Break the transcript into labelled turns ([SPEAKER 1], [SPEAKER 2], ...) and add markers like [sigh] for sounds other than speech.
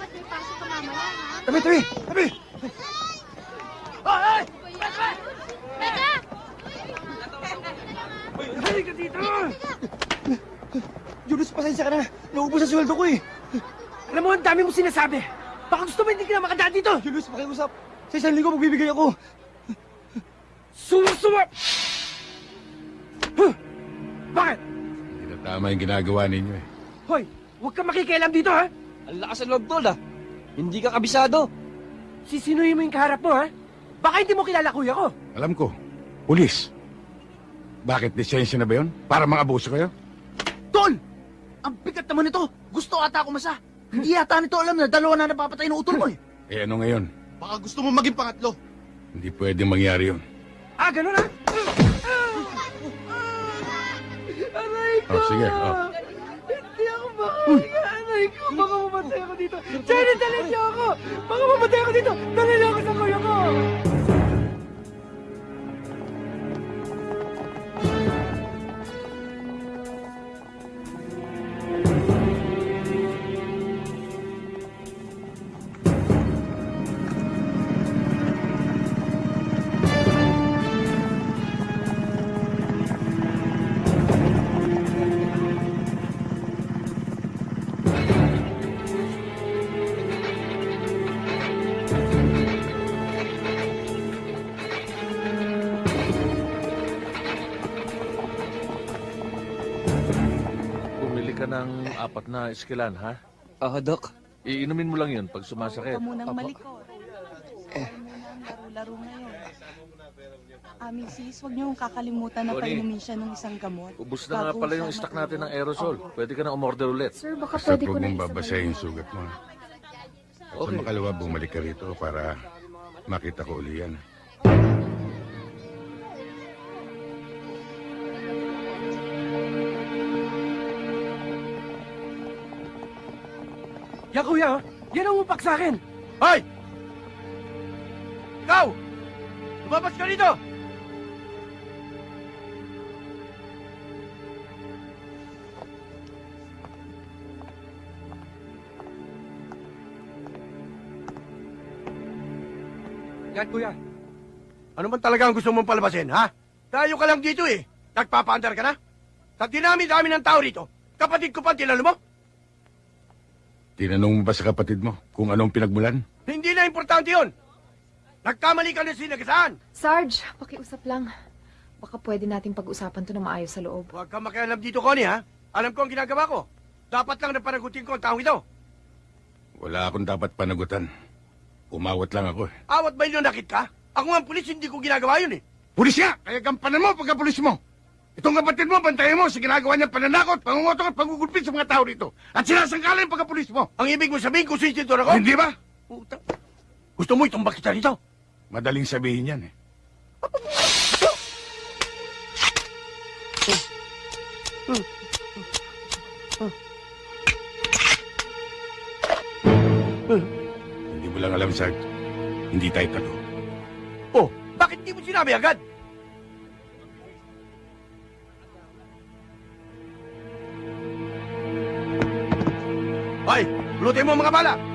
[SPEAKER 1] Dapat may pasok ka mamaya, ha?
[SPEAKER 2] Tabi, tabi, tabi! Ay, ay!
[SPEAKER 1] Teka!
[SPEAKER 2] Halika dito! Julius, pasensya ka na. Naubos ang sweldo ko eh.
[SPEAKER 3] Alam mo, ang dami mo sinasabi. Baka gusto mo hindi ka na makadaan dito.
[SPEAKER 2] Julius, pakiusap. Sa isang linggo, magbibigay ako.
[SPEAKER 3] Sumusuwa! Huh? Bakit?
[SPEAKER 4] Hindi na tama yung ginagawa ninyo eh.
[SPEAKER 3] Hoy, huwag kang makikialam dito, ha?
[SPEAKER 5] Ang lakas ng loob, tol, ah. Hindi ka kabisado.
[SPEAKER 3] Sisinuhin mo yung kaharap mo, ha? Baka hindi mo kilala kuya ko.
[SPEAKER 4] Alam ko, pulis. Bakit lisensya na ba yun? Para mga abuso kayo?
[SPEAKER 2] Tol! Ang bigat naman nito. Gusto ata ako masa. Hindi yata nito alam na dalawa na napapatay ng utol mo eh. [laughs]
[SPEAKER 4] Eh ano ngayon?
[SPEAKER 2] Baka gusto mo maging pangatlo.
[SPEAKER 4] Hindi pwedeng mangyari yun.
[SPEAKER 3] Ah, ganun, ha? Aray ko!
[SPEAKER 4] Oh, sige, oh.
[SPEAKER 3] Hindi ako makahinga. Aray ko, mamatay ako dito. Jenny, dali niyo ako! Baka mamatay ako dito. Dali niyo ako sa kuya ko!
[SPEAKER 6] Ka ng apat na eskilan, ha?
[SPEAKER 5] Ah, Dok.
[SPEAKER 6] Iinumin mo lang yun pag sumasakit.
[SPEAKER 7] Huwag ka munang malikot. Eh. laro-laro ngayon. Ah, Mrs., huwag niyong kakalimutan na
[SPEAKER 6] Tony.
[SPEAKER 7] painumin siya ng isang gamot.
[SPEAKER 6] Ubus na nga
[SPEAKER 7] Bago
[SPEAKER 6] pala
[SPEAKER 7] siya
[SPEAKER 6] yung stock natin ng
[SPEAKER 7] matulog.
[SPEAKER 6] aerosol. Pwede ka na umorder ulit.
[SPEAKER 1] Sir, baka
[SPEAKER 4] Basta
[SPEAKER 1] pwede ko
[SPEAKER 4] huwag
[SPEAKER 1] na
[SPEAKER 4] mong babasahin yung sugat mo. Sa
[SPEAKER 6] Okay.
[SPEAKER 4] makalawa, bumalik ka rito para makita ko uli yan.
[SPEAKER 3] Yan, kuya, ha? Yan ang upak sa akin.
[SPEAKER 2] Hoy! Ikaw! Lumabas ka dito!
[SPEAKER 3] Yan, kuya.
[SPEAKER 2] Ano man talaga ang gusto mong palabasin, ha? Tayo ka lang dito eh. Nagpapaandar ka na? Sa dinami-dami ng tao rito, kapatid ko pa ang tinalo mo?
[SPEAKER 4] Tinanong mo ba sa kapatid mo kung anong pinagmulan?
[SPEAKER 2] Hindi na importante yon. Nagkamali ka na sinagasaan.
[SPEAKER 1] Sarge, pakiusap lang. Baka pwede nating pag-usapan to na maayos sa loob.
[SPEAKER 2] Huwag kang makialam dito, Connie, ha? Alam ko ang ginagawa ko. Dapat lang na panagutin ko ang taong ito.
[SPEAKER 4] Wala akong dapat panagutan. Umawat lang ako eh.
[SPEAKER 2] Awat ba yun nakit ka? Ako nga ang pulis, hindi ko ginagawa yun eh.
[SPEAKER 4] Pulis nga! Kaya gampanan mo pagka pulis mo! Itong kapatid mo, bantayan mo sa ginagawa niyang pananakot, pangungotok at pangugulpit sa mga tao rito. At sinasangkalan yung pagka-pulis mo.
[SPEAKER 2] Ang ibig mo sabihin kung sinsintor ako?
[SPEAKER 4] Hindi ba?
[SPEAKER 2] Puta. Gusto mo itumbak kita dito?
[SPEAKER 4] Madaling sabihin yan eh. Hindi mo lang alam, Sarge. Hindi tayo talo.
[SPEAKER 2] Oh, bakit di mo sinabi agad? Hoy, lutin mo mga bala.